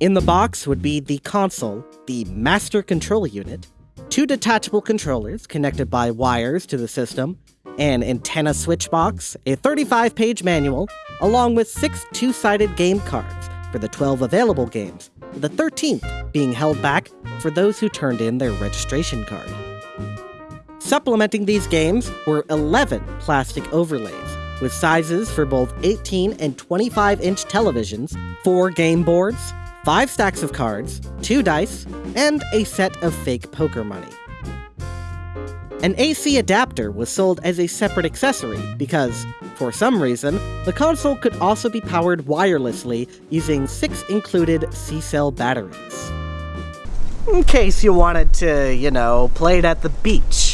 In the box would be the console, the master control unit, two detachable controllers connected by wires to the system, an antenna switch box, a 35 page manual, along with six two sided game cards for the 12 available games, the 13th being held back for those who turned in their registration card. Supplementing these games were 11 plastic overlays, with sizes for both 18 and 25 inch televisions, four game boards, five stacks of cards, two dice, and a set of fake poker money. An AC adapter was sold as a separate accessory because, for some reason, the console could also be powered wirelessly using six included C cell batteries. In case you wanted to, you know, play it at the beach